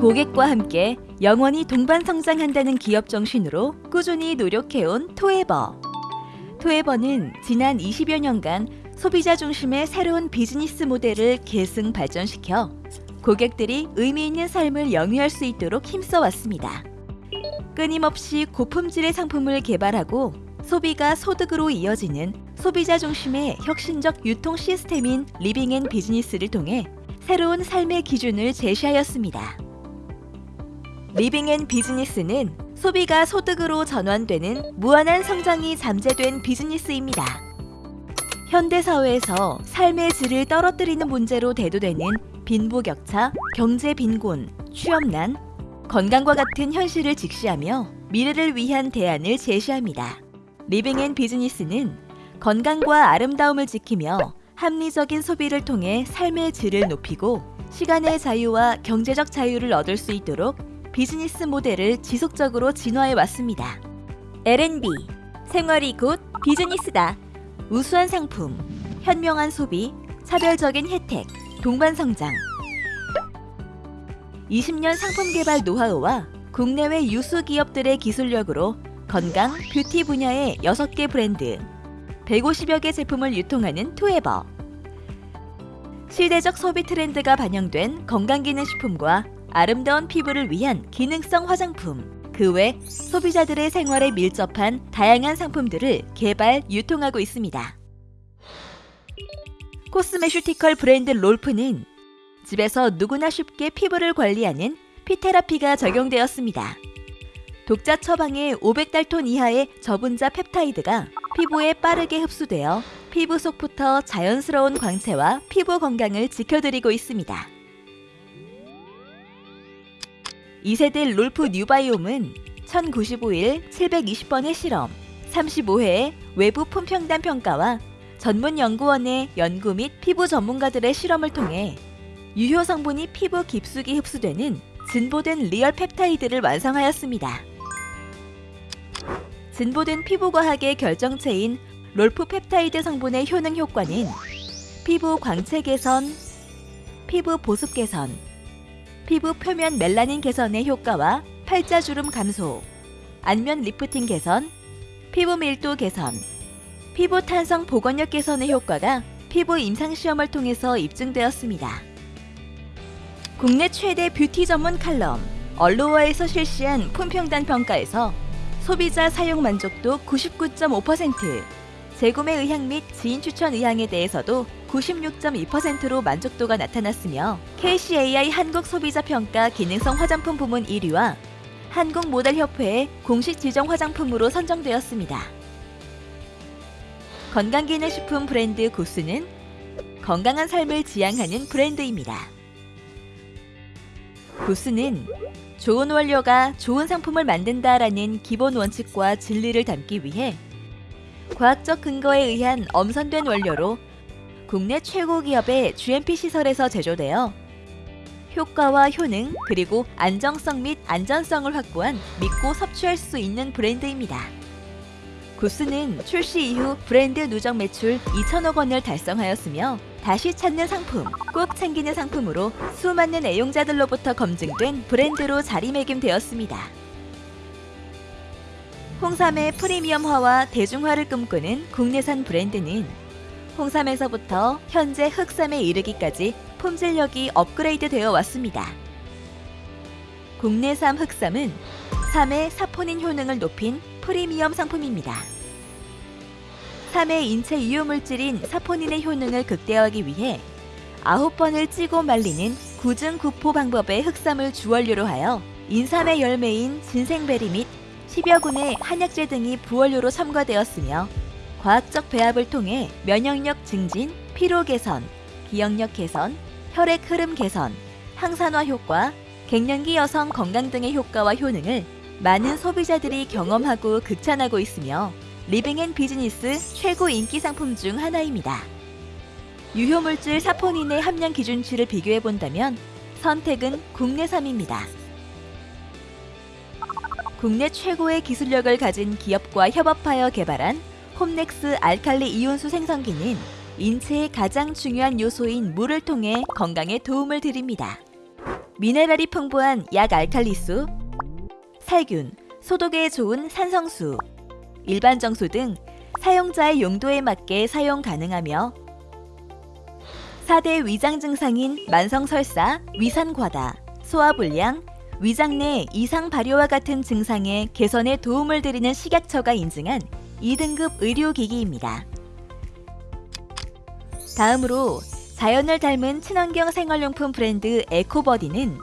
고객과 함께 영원히 동반 성장한다는 기업 정신으로 꾸준히 노력해온 투에버. 투에버는 지난 20여 년간 소비자 중심의 새로운 비즈니스 모델을 계승 발전시켜 고객들이 의미 있는 삶을 영위할 수 있도록 힘써 왔습니다. 끊임없이 고품질의 상품을 개발하고 소비가 소득으로 이어지는 소비자 중심의 혁신적 유통 시스템인 Living and Business를 통해 새로운 삶의 기준을 제시하였습니다. Living and Business는 소비가 소득으로 전환되는 무한한 성장이 잠재된 비즈니스입니다. 현대 사회에서 삶의 질을 떨어뜨리는 문제로 대두되는 빈부격차, 경제 빈곤, 취업난, 건강과 같은 현실을 직시하며 미래를 위한 대안을 제시합니다. Living and Business는 건강과 아름다움을 지키며 합리적인 소비를 통해 삶의 질을 높이고 시간의 자유와 경제적 자유를 얻을 수 있도록 비즈니스 모델을 지속적으로 진화해 왔습니다. L&B 생활이 곧 비즈니스다. 우수한 상품, 현명한 소비, 차별적인 혜택, 동반 성장. 20년 상품 개발 노하우와 국내외 유수 기업들의 기술력으로 건강, 뷰티 분야의 6개 브랜드, 150여 개 제품을 유통하는 투에버. 시대적 소비 트렌드가 반영된 건강기능식품과 아름다운 피부를 위한 기능성 화장품, 그 외 소비자들의 생활에 밀접한 다양한 상품들을 개발, 유통하고 있습니다. cosmeceutical 브랜드 롤프는 집에서 누구나 쉽게 피부를 관리하는 피테라피가 적용되었습니다. 독자 처방의 500달톤 이하의 저분자 펩타이드가 피부에 빠르게 흡수되어 피부 속부터 자연스러운 광채와 피부 건강을 지켜드리고 있습니다. 2세대 롤프 뉴바이옴은 1095일 720번의 실험, 35회의 외부 품평단 평가와 전문 연구원의 연구 및 피부 전문가들의 실험을 통해 유효 성분이 피부 깊숙이 흡수되는 진보된 real 펩타이드를 완성하였습니다. 진보된 피부과학의 결정체인 롤프 펩타이드 성분의 효능 효과는 피부 광채 개선, 피부 보습 개선, 피부 표면 멜라닌 개선의 효과와 팔자주름 감소, 안면 리프팅 개선, 피부 밀도 개선, 피부 탄성 복원력 개선의 효과가 피부 임상시험을 통해서 입증되었습니다. 국내 최대 뷰티 전문 칼럼 얼로어에서 실시한 품평단 평가에서 소비자 사용 만족도 99.5%, 재구매 의향 및 지인 추천 의향에 대해서도 96.2%로 만족도가 나타났으며 KCAI 한국 소비자 평가 기능성 화장품 부문 1위와 한국 모델 협회의 공식 지정 화장품으로 선정되었습니다. 건강기능식품 브랜드 고스는 건강한 삶을 지향하는 브랜드입니다. 고스는 좋은 원료가 좋은 상품을 만든다라는 기본 원칙과 진리를 담기 위해 과학적 근거에 의한 엄선된 원료로 국내 최고 기업의 GMP 시설에서 제조되어 효과와 효능 그리고 안정성 및 안전성을 확보한 믿고 섭취할 수 있는 브랜드입니다. 구스는 출시 이후 브랜드 누적 매출 2천억 원을 달성하였으며 다시 찾는 상품, 꼭 챙기는 상품으로 수많은 애용자들로부터 검증된 브랜드로 자리매김되었습니다. 홍삼의 프리미엄화와 대중화를 꿈꾸는 국내산 브랜드는 홍삼에서부터 현재 흑삼에 이르기까지 품질력이 업그레이드 되어 왔습니다. 국내산 흑삼은 3의 사포닌 효능을 높인 프리미엄 상품입니다. 3의 인체 유효물질인 사포닌의 효능을 극대화하기 위해 9번을 찌고 말리는 구증구포 방법의 흑삼을 주원료로 하여 인삼의 열매인 진생베리 및 10여 군의 한약재 등이 부원료로 첨가되었으며 과학적 배합을 통해 면역력 증진, 피로 개선, 기억력 개선, 혈액 흐름 개선, 항산화 효과, 갱년기 여성 건강 등의 효과와 효능을 많은 소비자들이 경험하고 극찬하고 있으며 Living and Business 최고 인기 상품 중 하나입니다. 유효물질 사포닌의 함량 기준치를 비교해 본다면 선택은 국내산입니다. 국내 최고의 기술력을 가진 기업과 협업하여 개발한 홈넥스 알칼리 이온수 생성기는 인체의 가장 중요한 요소인 물을 통해 건강에 도움을 드립니다. 미네랄이 풍부한 약 알칼리수, 살균, 소독에 좋은 산성수, 일반 정수 등 사용자의 용도에 맞게 사용 가능하며 4대 위장 증상인 만성설사, 위산과다, 소화불량, 위장 내 이상 발효와 같은 증상의 개선에 도움을 드리는 식약처가 인증한 2등급 의료기기입니다. 다음으로 자연을 닮은 친환경 생활용품 브랜드 에코버디는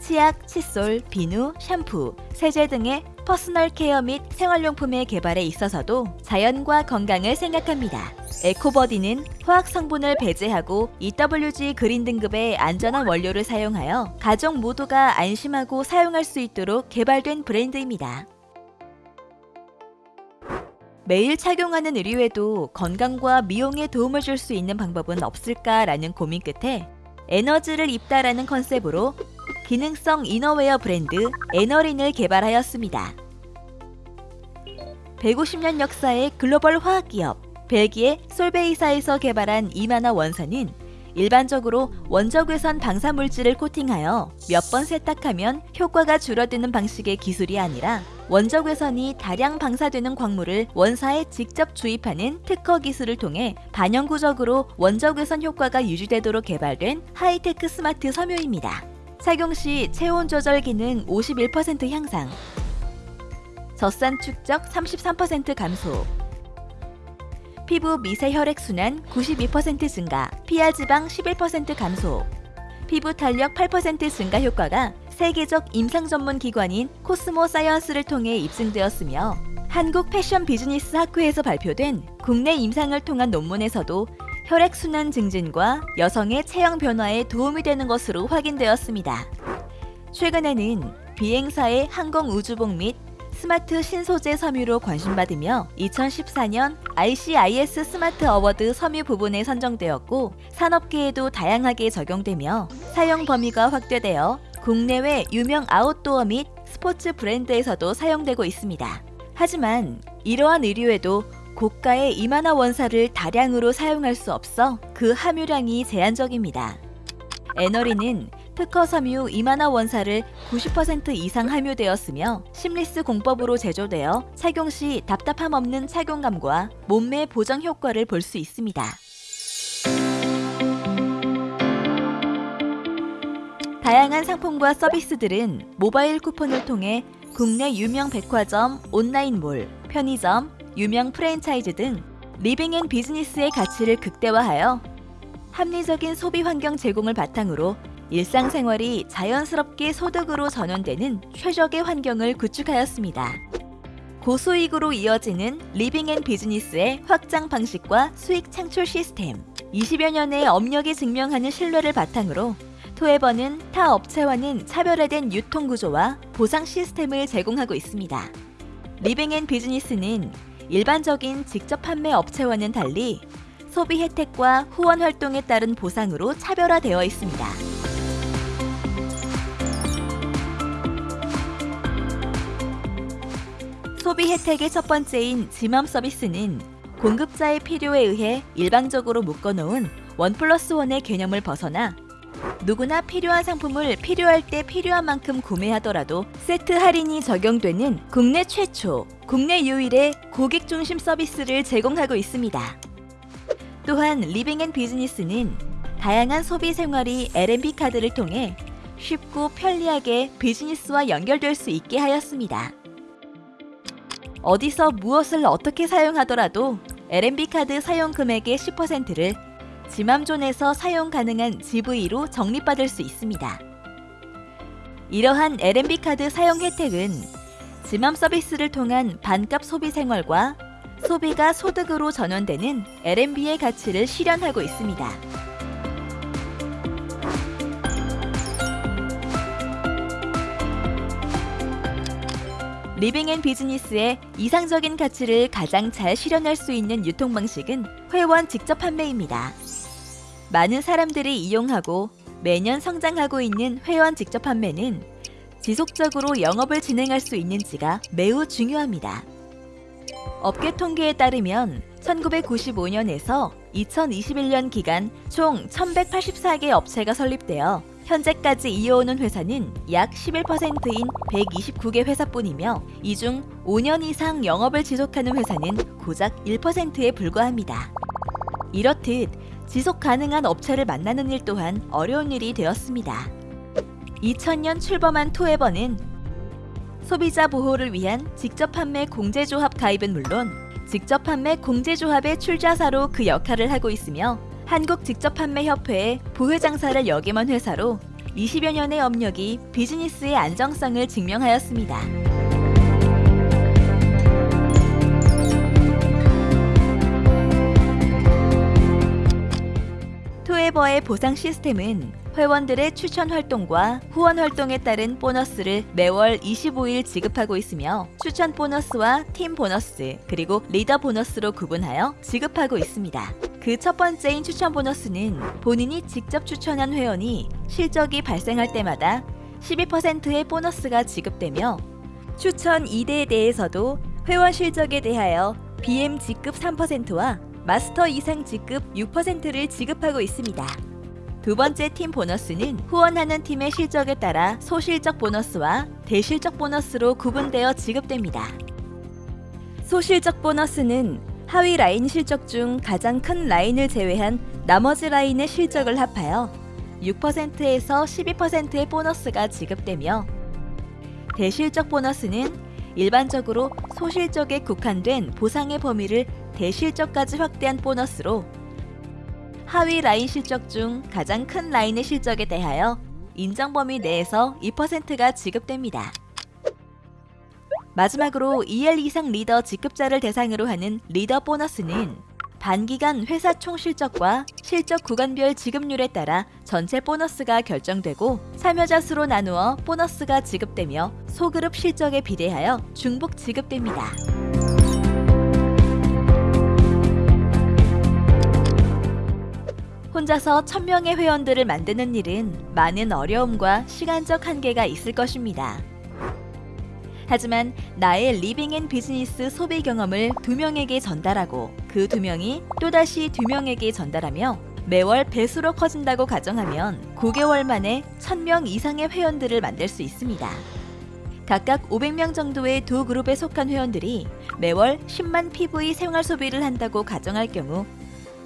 치약, 칫솔, 비누, 샴푸, 세제 등의 personal care 및 생활용품의 개발에 있어서도 자연과 건강을 생각합니다. 에코버디는 화학 성분을 배제하고 EWG green 등급의 안전한 원료를 사용하여 가족 모두가 안심하고 사용할 수 있도록 개발된 브랜드입니다. 매일 착용하는 의류에도 건강과 미용에 도움을 줄 수 있는 방법은 없을까라는 고민 끝에 에너지를 입다라는 컨셉으로 기능성 이너웨어 브랜드 에너린을 개발하였습니다. 150년 역사의 글로벌 화학기업 벨기에 솔베이사에서 개발한 이만화 원사는 일반적으로 원적외선 방사물질을 코팅하여 몇 번 세탁하면 효과가 줄어드는 방식의 기술이 아니라 원적외선이 다량 방사되는 광물을 원사에 직접 주입하는 특허 기술을 통해 반영구적으로 원적외선 효과가 유지되도록 개발된 하이테크 스마트 섬유입니다. 착용 시 체온 조절 기능 51% 향상, 젖산 축적 33% 감소, 피부 미세 혈액 순환 92% 증가, 피하 지방 11% 감소, 피부 탄력 8% 증가 효과가 세계적 임상 전문 기관인 코스모 사이언스를 통해 입증되었으며 한국 패션 비즈니스 학회에서 발표된 국내 임상을 통한 논문에서도 혈액 순환 증진과 여성의 체형 변화에 도움이 되는 것으로 확인되었습니다. 최근에는 비행사의 항공우주복 및 스마트 신소재 섬유로 관심받으며 2014년 ICIS Smart Award 섬유 부분에 선정되었고 산업계에도 다양하게 적용되며 사용 범위가 확대되어 국내외 유명 아웃도어 및 스포츠 브랜드에서도 사용되고 있습니다. 하지만 이러한 의류에도 고가의 이만화 원사를 다량으로 사용할 수 없어 그 함유량이 제한적입니다. 에너리는 특허 섬유 이만화 원사를 90% 이상 함유되었으며 심리스 공법으로 제조되어 착용 시 답답함 없는 착용감과 몸매 보정 효과를 볼 수 있습니다. 다양한 상품과 서비스들은 모바일 쿠폰을 통해 국내 유명 백화점, 온라인몰, 편의점, 유명 프랜차이즈 등 Living and Business의 가치를 극대화하여 합리적인 소비 환경 제공을 바탕으로 일상생활이 자연스럽게 소득으로 전환되는 최적의 환경을 구축하였습니다. 고수익으로 이어지는 Living and Business의 확장 방식과 수익 창출 시스템 20여 년의 업력이 증명하는 신뢰를 바탕으로 투에버는 타 업체와는 차별화된 유통 구조와 보상 시스템을 제공하고 있습니다. Living and Business는 일반적인 직접 판매 업체와는 달리 소비 혜택과 후원 활동에 따른 보상으로 차별화되어 있습니다. 소비 혜택의 첫 번째인 지맘 서비스는 공급자의 필요에 의해 일방적으로 묶어놓은 원 플러스 원의 개념을 벗어나 누구나 필요한 상품을 필요할 때 필요한 만큼 구매하더라도 세트 할인이 적용되는 국내 최초, 국내 유일의 고객 중심 서비스를 제공하고 있습니다. 또한 Living and Business는 다양한 소비 생활이 LNB 카드를 통해 쉽고 편리하게 비즈니스와 연결될 수 있게 하였습니다. 어디서 무엇을 어떻게 사용하더라도 LNB 카드 사용 금액의 10%를 지맘존에서 사용 가능한 GV로 적립받을 수 있습니다. 이러한 LNB 카드 사용 혜택은 지맘 서비스를 통한 반값 소비 생활과 소비가 소득으로 전환되는 LNB의 가치를 실현하고 있습니다. Living and Business의 이상적인 가치를 가장 잘 실현할 수 있는 유통 방식은 회원 직접 판매입니다. 많은 사람들이 이용하고 매년 성장하고 있는 회원 직접 판매는 지속적으로 영업을 진행할 수 있는지가 매우 중요합니다. 업계 통계에 따르면 1995년에서 2021년 기간 총 1184개 업체가 설립되어 현재까지 이어오는 회사는 약 11%인 129개 회사뿐이며 이 중 5년 이상 영업을 지속하는 회사는 고작 1%에 불과합니다. 이렇듯 지속 가능한 업체를 만나는 일 또한 어려운 일이 되었습니다. 2000년 출범한 토에버는 소비자 보호를 위한 직접 판매 공제조합 가입은 물론 직접 판매 공제조합의 출자사로 그 역할을 하고 있으며 한국 직접 판매 협회의 부회장사를 역임한 회사로 20여 년의 업력이 비즈니스의 안정성을 증명하였습니다. 토에버의 보상 시스템은 회원들의 추천 활동과 후원 활동에 따른 보너스를 매월 25일 지급하고 있으며 추천 보너스와 팀 보너스 그리고 리더 보너스로 구분하여 지급하고 있습니다. 그 첫 번째인 추천 보너스는 본인이 직접 추천한 회원이 실적이 발생할 때마다 12%의 보너스가 지급되며 추천 2대에 대해서도 회원 실적에 대하여 BM 직급 3%와 마스터 이상 직급 6%를 지급하고 있습니다. 두 번째 팀 보너스는 후원하는 팀의 실적에 따라 소실적 보너스와 대실적 보너스로 구분되어 지급됩니다. 소실적 보너스는 하위 라인 실적 중 가장 큰 라인을 제외한 나머지 라인의 실적을 합하여 6%에서 12%의 보너스가 지급되며 대실적 보너스는 일반적으로 소실적에 국한된 보상의 범위를 대실적까지 확대한 보너스로 하위 라인 실적 중 가장 큰 라인의 실적에 대하여 인정 범위 내에서 2%가 지급됩니다. 마지막으로 2일 이상 리더 직급자를 대상으로 하는 리더 보너스는 단기간 회사 총 실적과 실적 구간별 지급률에 따라 전체 보너스가 결정되고 참여자 수로 나누어 보너스가 지급되며 소그룹 실적에 비례하여 중복 지급됩니다. 혼자서 1000명의 회원들을 만드는 일은 많은 어려움과 시간적 한계가 있을 것입니다. 하지만 나의 Living and Business 소비 경험을 두 명에게 전달하고 그 두 명이 또다시 두 명에게 전달하며 매월 배수로 커진다고 가정하면 9개월 만에 1000명 이상의 회원들을 만들 수 있습니다. 각각 500명 정도의 두 그룹에 속한 회원들이 매월 10만 PV 생활 소비를 한다고 가정할 경우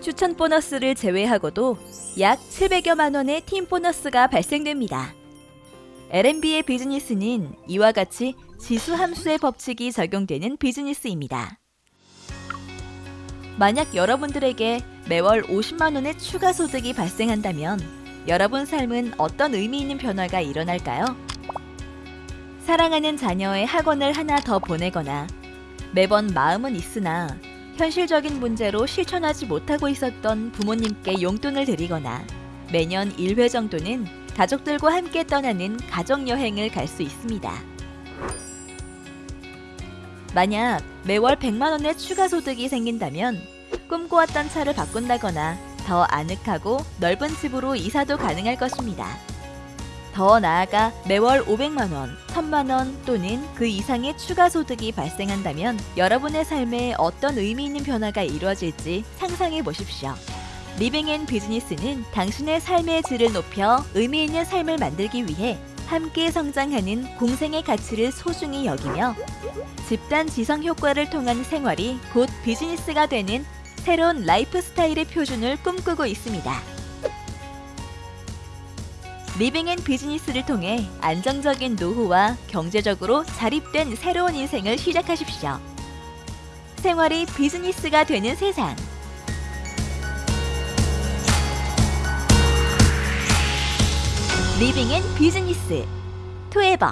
추천 보너스를 제외하고도 약 700여만 원의 팀 보너스가 발생됩니다. LMB의 비즈니스는 이와 같이 지수 함수의 법칙이 적용되는 비즈니스입니다. 만약 여러분들에게 매월 50만 원의 추가 소득이 발생한다면 여러분 삶은 어떤 의미 있는 변화가 일어날까요? 사랑하는 자녀의 학원을 하나 더 보내거나 매번 마음은 있으나 현실적인 문제로 실천하지 못하고 있었던 부모님께 용돈을 드리거나 매년 1회 정도는 가족들과 함께 떠나는 가족여행을 갈 수 있습니다. 만약 매월 100만원의 추가 소득이 생긴다면 꿈꿔왔던 차를 바꾼다거나 더 아늑하고 넓은 집으로 이사도 가능할 것입니다. 더 나아가 매월 500만원, 1000만원 또는 그 이상의 추가 소득이 발생한다면 여러분의 삶에 어떤 의미 있는 변화가 이루어질지 상상해 보십시오. Living and Business는 당신의 삶의 질을 높여 의미 있는 삶을 만들기 위해 함께 성장하는 공생의 가치를 소중히 여기며 집단 지성 효과를 통한 생활이 곧 비즈니스가 되는 새로운 라이프 스타일의 표준을 꿈꾸고 있습니다. Living and Business를 통해 안정적인 노후와 경제적으로 자립된 새로운 인생을 시작하십시오. 생활이 비즈니스가 되는 세상. 리빙 앤 비즈니스. 투에버